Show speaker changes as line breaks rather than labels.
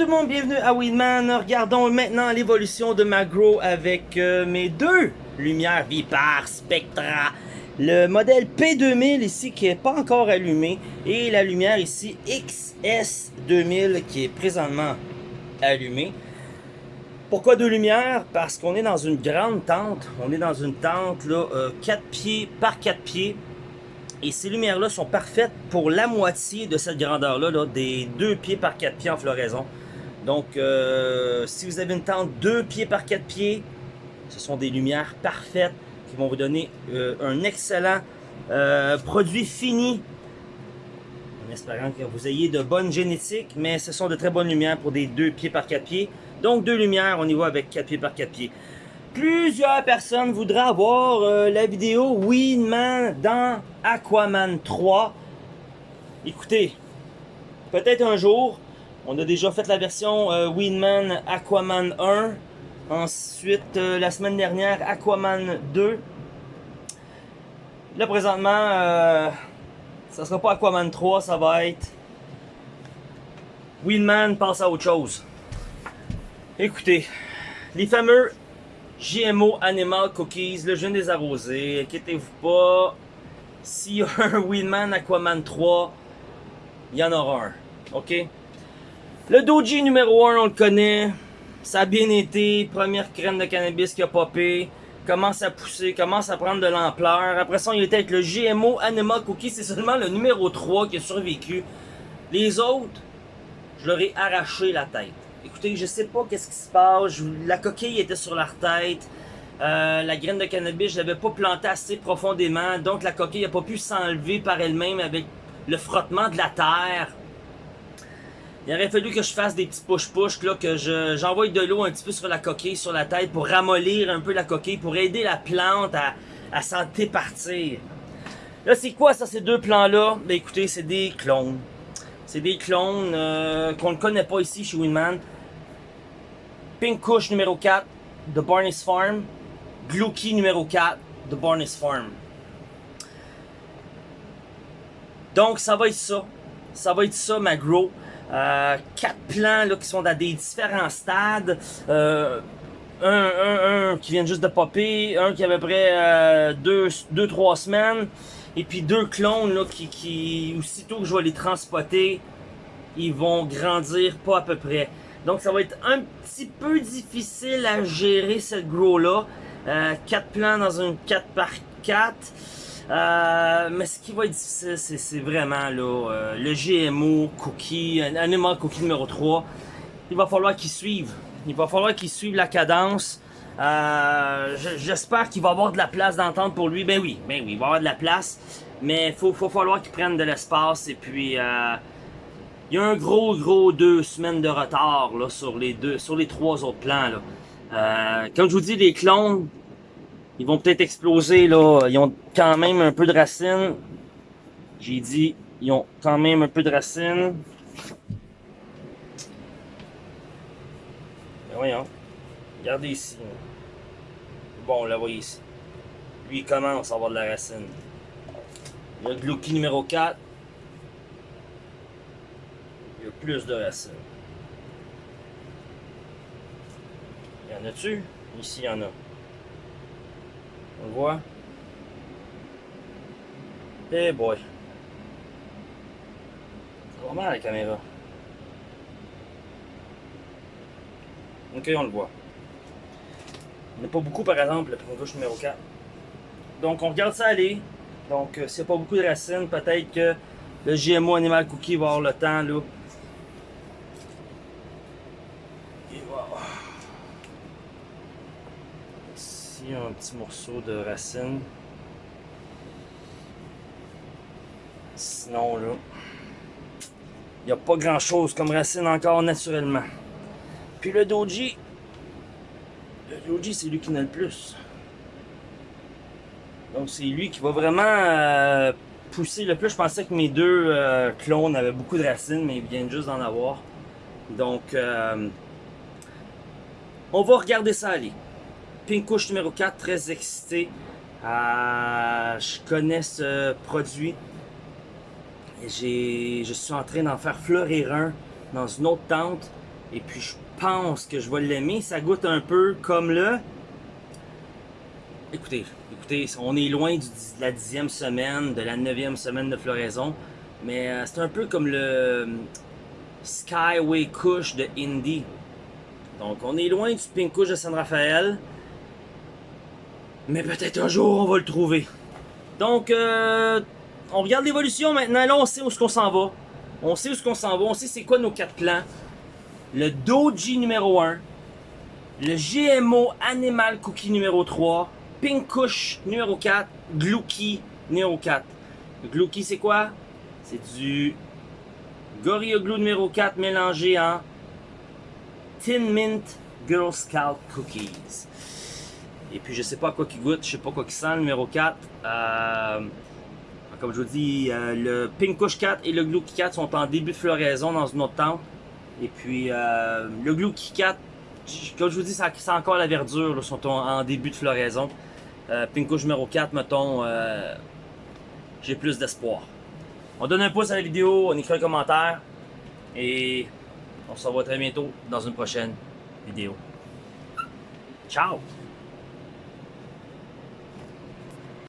tout le monde, bienvenue à Weedman. Regardons maintenant l'évolution de ma grow avec euh, mes deux lumières Vipar Spectra. Le modèle P2000 ici qui est pas encore allumé et la lumière ici XS2000 qui est présentement allumée. Pourquoi deux lumières? Parce qu'on est dans une grande tente. On est dans une tente là, 4 euh, pieds par 4 pieds. Et ces lumières-là sont parfaites pour la moitié de cette grandeur-là, des 2 pieds par 4 pieds en floraison. Donc, euh, si vous avez une tente 2 pieds par 4 pieds, ce sont des lumières parfaites qui vont vous donner euh, un excellent euh, produit fini. En espérant que vous ayez de bonnes génétiques, mais ce sont de très bonnes lumières pour des 2 pieds par 4 pieds. Donc, deux lumières, on y va avec 4 pieds par 4 pieds. Plusieurs personnes voudraient avoir la vidéo Winman dans Aquaman 3. Écoutez, peut-être un jour, on a déjà fait la version euh, Winman Aquaman 1. Ensuite, euh, la semaine dernière, Aquaman 2. Là, présentement, euh, ça sera pas Aquaman 3, ça va être... Winman passe à autre chose. Écoutez, les fameux GMO Animal Cookies, le jeune des arrosés, inquiétez-vous pas. S'il y a un Winman Aquaman 3, il y en aura un. OK? Le Doji numéro 1, on le connaît. Ça a bien été. Première graine de cannabis qui a popé. Commence à pousser, commence à prendre de l'ampleur. Après ça, il était avec le GMO Animal Cookies. C'est seulement le numéro 3 qui a survécu. Les autres, je leur ai arraché la tête. Écoutez, je sais pas qu'est-ce qui se passe. la coquille était sur leur tête. Euh, la graine de cannabis, je l'avais pas plantée assez profondément. Donc la coquille n'a pas pu s'enlever par elle-même avec le frottement de la terre. Il aurait fallu que je fasse des petits push-push, que j'envoie de l'eau un petit peu sur la coquille, sur la tête, pour ramollir un peu la coquille, pour aider la plante à, à s'en départir. Là, c'est quoi ça, ces deux plants-là? Ben écoutez, c'est des clones. C'est des clones euh, qu'on ne connaît pas ici chez Winman. Pink Kush numéro 4 de Barney's Farm. Glucky numéro 4 de Barney's Farm. Donc ça va être ça. Ça va être ça ma grow. Euh, quatre plants là, qui sont dans des différents stades. Euh, un, un, un, qui vient juste de popper, un qui avait près 2-3 deux, deux, trois semaines, et puis deux clones là, qui, qui, aussitôt que je vais les transporter, ils vont grandir pas à peu près. Donc ça va être un petit peu difficile à gérer cette grow-là. Euh, 4 plants dans une 4 par 4. Euh, mais ce qui va être difficile, c'est vraiment là, euh, le GMO Cookie, Animal Cookie numéro 3. Il va falloir qu'il suive. Il va falloir qu'il suive la cadence. Euh, j'espère qu'il va avoir de la place d'entente pour lui. Ben oui, ben oui, il va avoir de la place. Mais il faut, faut, falloir qu'il prenne de l'espace. Et puis, euh, il y a un gros, gros deux semaines de retard là, sur, les deux, sur les trois autres plans. Là. Euh, comme je vous dis, les clones, ils vont peut-être exploser. là. Ils ont quand même un peu de racines. J'ai dit, ils ont quand même un peu de racines. Ben voyons. Regardez ici. Bon, on la voit ici. Lui, il commence à avoir de la racine. Il y a Glouki numéro 4. Il y a plus de racines. Il y en a-tu? Ici, il y en a. On le voit? Eh boy. Ça va mal la caméra. Ok, on le voit. N'y a pas beaucoup, par exemple, le gauche numéro 4. Donc, on regarde ça aller. Donc, euh, s'il n'y a pas beaucoup de racines, peut-être que le GMO Animal Cookie va avoir le temps, là. Et voilà. Un petit morceau de racine. Sinon, là, il n'y a pas grand-chose comme racine encore naturellement. Puis le Doji, le Doji, c'est lui qui n'a le plus. Donc c'est lui qui va vraiment euh, pousser le plus. Je pensais que mes deux euh, clones avaient beaucoup de racines, mais ils viennent juste d'en avoir. Donc euh, on va regarder ça aller. Pink Couche numéro 4, très excité. je connais ce produit. Je suis en train d'en faire fleurir un dans une autre tente. Et puis je pense que je vais l'aimer. Ça goûte un peu comme le... Écoutez, écoutez, on est loin de la dixième semaine, de la neuvième semaine de floraison. Mais euh, c'est un peu comme le euh, Skyway Kush de Indy. Donc on est loin du Pink Kush de San Rafael. Mais peut-être un jour on va le trouver. Donc euh, on regarde l'évolution maintenant. Là on sait où est-ce qu'on s'en va. On sait où est-ce qu'on s'en va. On sait c'est quoi nos quatre plans. Le Doji numéro 1. Le GMO Animal Cookie numéro 3. Pink Kush numéro 4. Glouki numéro 4. Glouki c'est quoi? C'est du Gorilla Glue numéro 4 mélangé en Tin Mint Girl Scout Cookies. Et puis je sais pas quoi qui goûte, je sais pas quoi qui sent, le numéro 4. Euh, comme je vous dis, euh, le Pink Kush 4 et le Glue 4 sont en début de floraison dans une autre tente. Et puis euh, le Glue 4, comme je vous dis, ça, sent encore la verdure, là, sont en, début de floraison. Pink Kush numéro 4, mettons, j'ai plus d'espoir. On donne un pouce à la vidéo, on écrit un commentaire. Et on se revoit très bientôt dans une prochaine vidéo. Ciao!